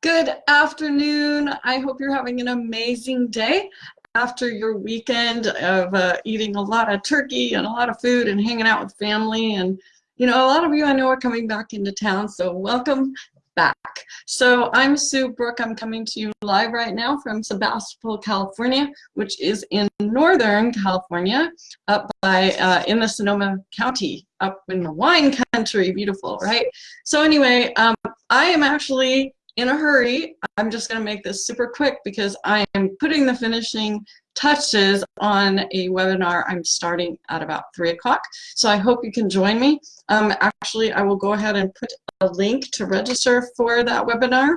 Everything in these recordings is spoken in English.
Good afternoon. I hope you're having an amazing day after your weekend of uh, eating a lot of turkey and a lot of food and hanging out with family. And, you know, a lot of you I know are coming back into town, so welcome back. So I'm Sue Brook. I'm coming to you live right now from Sebastopol, California, which is in Northern California, up by, uh, in the Sonoma County, up in the wine country. Beautiful, right? So anyway, um, I am actually in a hurry. I'm just going to make this super quick because I am putting the finishing touches on a webinar I'm starting at about 3 o'clock. So I hope you can join me. Um, actually, I will go ahead and put a link to register for that webinar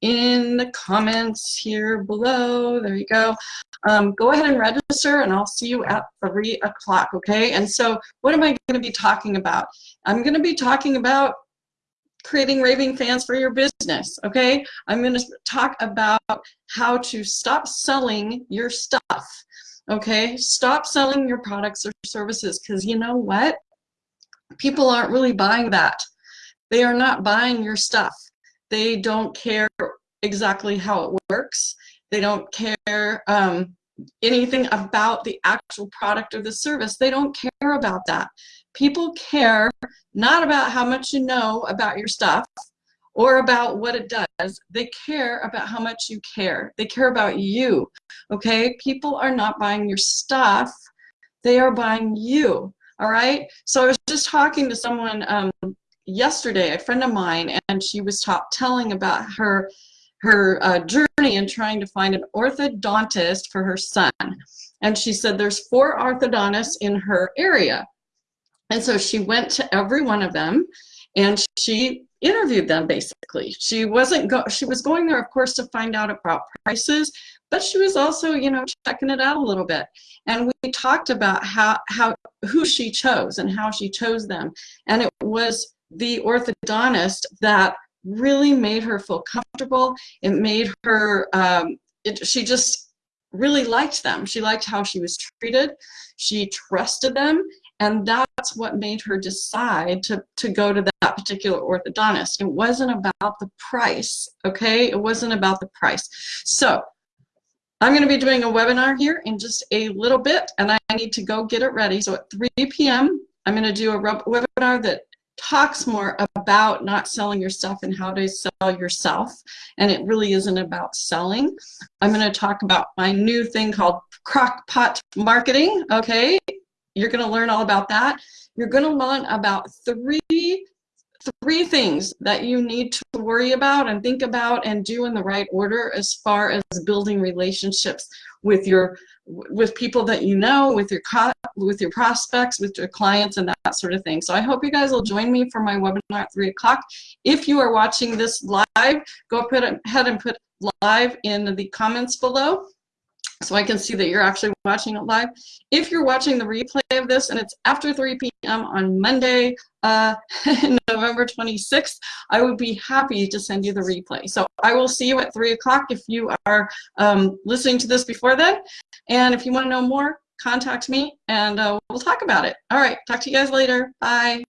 in the comments here below. There you go. Um, go ahead and register and I'll see you at 3 o'clock, okay? And so what am I going to be talking about? I'm going to be talking about creating raving fans for your business, okay? I'm gonna talk about how to stop selling your stuff, okay? Stop selling your products or services because you know what? People aren't really buying that. They are not buying your stuff. They don't care exactly how it works. They don't care um, anything about the actual product or the service. They don't care about that. People care not about how much you know about your stuff or about what it does. They care about how much you care. They care about you, okay? People are not buying your stuff. They are buying you, all right? So I was just talking to someone um, yesterday, a friend of mine, and she was talk, telling about her her uh, journey in trying to find an orthodontist for her son. And she said there's four orthodontists in her area. And so she went to every one of them and she interviewed them basically. She wasn't go she was going there of course to find out about prices, but she was also, you know, checking it out a little bit. And we talked about how how who she chose and how she chose them. And it was the orthodontist that really made her feel comfortable. It made her, um, it, she just really liked them. She liked how she was treated. She trusted them. And that's what made her decide to, to go to that particular orthodontist. It wasn't about the price, okay? It wasn't about the price. So I'm going to be doing a webinar here in just a little bit, and I need to go get it ready. So at 3 p.m., I'm going to do a webinar that talks more about not selling your stuff and how to sell yourself and it really isn't about selling i'm going to talk about my new thing called crockpot marketing okay you're going to learn all about that you're going to learn about three three things that you need to worry about and think about and do in the right order as far as building relationships with your with people that you know, with your with your prospects, with your clients, and that sort of thing. So I hope you guys will join me for my webinar at 3 o'clock. If you are watching this live, go ahead and put live in the comments below so I can see that you're actually watching it live. If you're watching the replay of this and it's after 3 p.m. on Monday, uh, November 26th, I would be happy to send you the replay. So I will see you at 3 o'clock if you are um, listening to this before then. And if you want to know more, contact me and uh, we'll talk about it. All right, talk to you guys later. Bye.